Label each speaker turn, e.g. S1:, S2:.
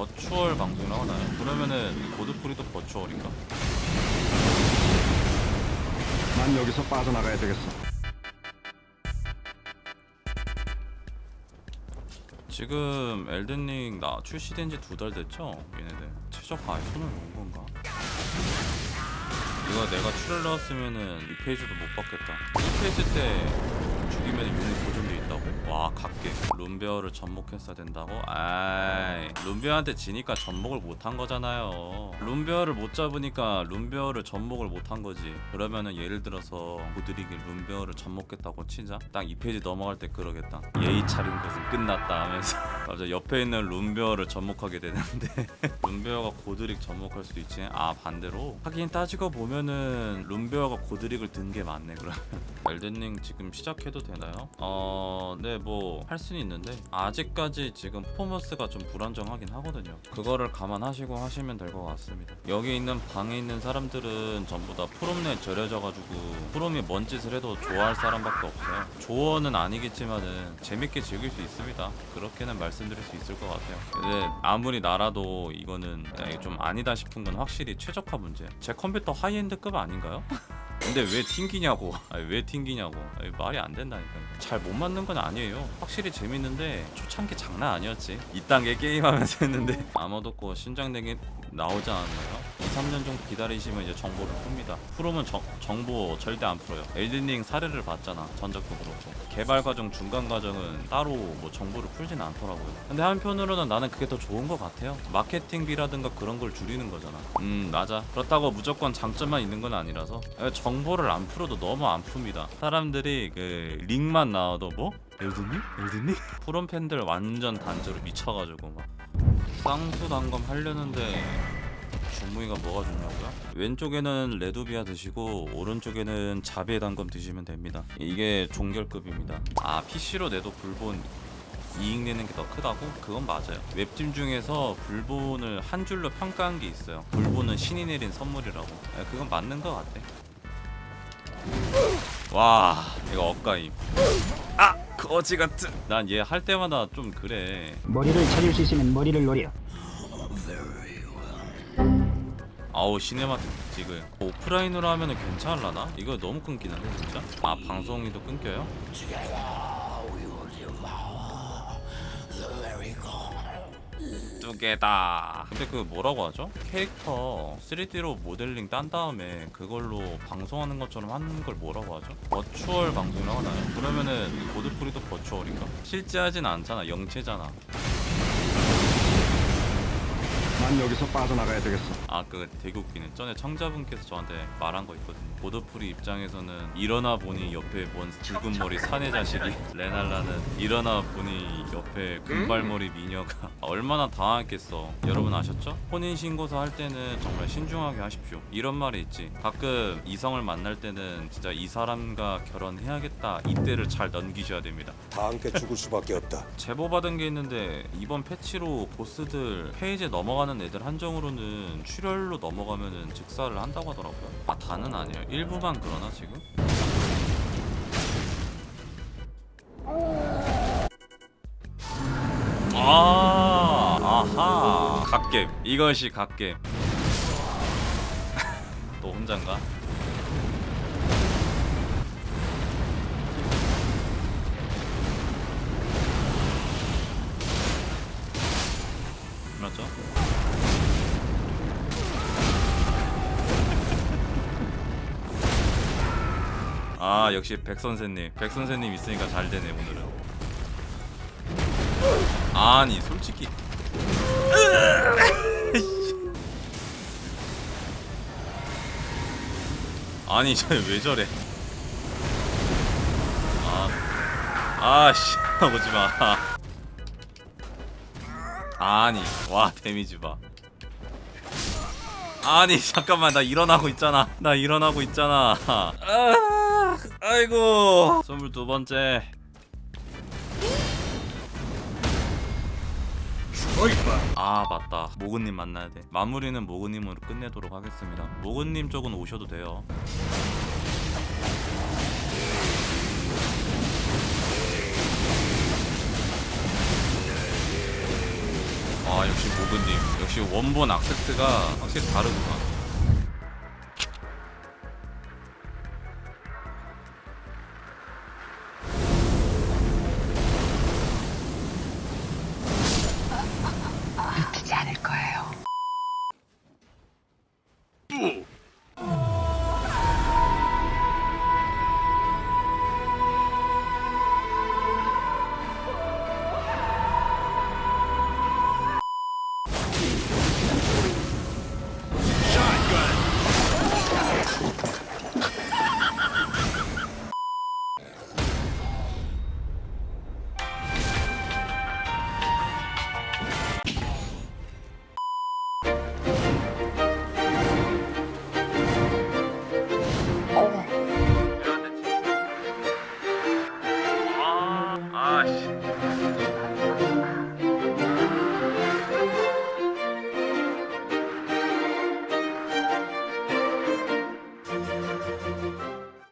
S1: 버추얼 방송을 하나요? 그러면은 고드프리도 버추얼인가?
S2: 난 여기서 빠져나가야 되겠어.
S1: 지금 엘든링 나 출시된 지 두 달 됐죠? 얘네들 아예 손을 놓은 건가? 이거 내가 출을 넣었으면은 이 페이지도 못 받겠다 1페이지 때 죽이면 용이 보존 돼 있다고? 와 각계. 룬베어를 접목했어야 된다고? 아이 룬베어한테 지니까 접목을 못한 거잖아요. 룬베어를 못 잡으니까 룬베어를 접목을 못한 거지. 그러면은 예를 들어서 고드릭이 룬베어를 접목했다고 치자? 딱이 페이지 넘어갈 때 그러겠다. 예의 차린 것은 끝났다 하면서. 갑자기 옆에 있는 룬베어를 접목하게 되는데. 룬베어가 고드릭 접목할 수도 있지. 아 반대로? 하긴 따지고 보면은 룬베어가 고드릭을 든 게 맞네 그러면. 엘든링 지금 시작해도 되나요? 어... 네 뭐 할 수는 있는데 아직까지 지금 퍼포먼스가 좀 불안정하긴 하거든요. 그거를 감안하시고 하시면 될 것 같습니다. 여기 있는 방에 있는 사람들은 전부 다 프롬뇌 절여져가지고 프롬이 뭔 짓을 해도 좋아할 사람밖에 없어요. 조언은 아니겠지만은 재밌게 즐길 수 있습니다. 그렇게는 말씀드릴 수 있을 것 같아요. 근데 아무리 나라도 이거는 좀 아니다 싶은 건 확실히 최적화 문제. 제 컴퓨터 high-end급 아닌가요? 근데 왜 튕기냐고. 아니, 왜 튕기냐고. 아니, 말이 안 된다니까요 잘못 맞는 건 아니에요. 확실히 재밌는데 초창기 장난 아니었지. 이 단계 게임하면서 했는데. 아머드 코어 신작 내기 나오지 않았나요? 2, 3년 정도 기다리시면 이제 정보를 풉니다. 프롬은 정, 정보 절대 안 풀어요. 엘든링 사례를 봤잖아 전작도 그렇고. 개발 과정 중간 과정은 따로 뭐 정보를 풀진 않더라고요. 근데 한편으로는 나는 그게 더 좋은 것 같아요. 마케팅비라든가 그런 걸 줄이는 거잖아. 음 맞아. 그렇다고 무조건 장점만 있는 건 아니라서. 에, 정보를 안 풀어도 너무 안 풉니다. 사람들이 그 링만 나와도 뭐? 엘든링? 엘든링? 프롬 팬들 완전 단조로 미쳐가지고 막 쌍수 단검 하려는데 주무이가 뭐가 좋냐고요? 왼쪽에는 레도비아 드시고 오른쪽에는 자비의 단검 드시면 됩니다. 이게 종결급입니다. 아 PC로 내도 불본 이익 내는 게 더 크다고? 그건 맞아요. 웹팀 중에서 불본을 한 줄로 평가한 게 있어요. 불본은 신이 내린 선물이라고. 예, 그건 맞는 것 같아. 와 이거 억가임. 아 거지 같은. 난 얘 할 때마다 좀 그래.
S3: 머리를 차릴 수 있으면 머리를 노려.
S1: 아우 cinematic 지금 오프라인으로 하면은 괜찮을라나? 이거 너무 끊기는데 진짜? 아 방송이도 끊겨요? 두 개다 근데 그 뭐라고 하죠? 캐릭터 3D로 모델링 딴 다음에 그걸로 방송하는 것처럼 하는 걸 뭐라고 하죠? virtual 방송이라고 하나요? 그러면은 고드프리도 virtual인가? 실제 하진 않잖아 영체잖아
S2: 난 여기서 빠져나가야 되겠어.
S1: 아그 되게 웃기네 전에 청자분께서 저한테 말한 거 있거든요. 보드프리 입장에서는 일어나 보니 옆에 뭔 붉은 머리 사내 자식이 레날라는 일어나 보니 옆에 금발머리 미녀가. 얼마나 당황했겠어. 여러분 아셨죠? 혼인신고서 할 때는 정말 신중하게 하십시오. 이런 말이 있지. 가끔 이성을 만날 때는 진짜 이 사람과 결혼해야겠다. 이때를 잘 넘기셔야 됩니다.
S4: 다 함께 죽을 수밖에 없다.
S1: 제보 받은 게 있는데 이번 패치로 보스들 페이지에 넘어가는 애들 한정으로는 출혈로 넘어가면은 직사를 한다고 하더라고요. 아 다는 아니에요. 일부만 그러나 지금? 아 아하 갓겜 이것이 갓겜 또 혼잔가? 아 역시 백 선생님. 백 선생님 있으니까 잘 되네 오늘은. 아니 솔직히. 아니 저왜 저래? 아 아씨 오지마 아니 와 데미지 봐. 아니 잠깐만 나 일어나고 있잖아. 나 일어나고 있잖아. 아, 아이고. 22번째. 아 맞다. 모근님 만나야 돼. 마무리는 모근님으로 끝내도록 하겠습니다. 모근님 쪽은 오셔도 돼요 아 역시 모그님. 역시 원본 악세트가 확실히 다르구나 gosh.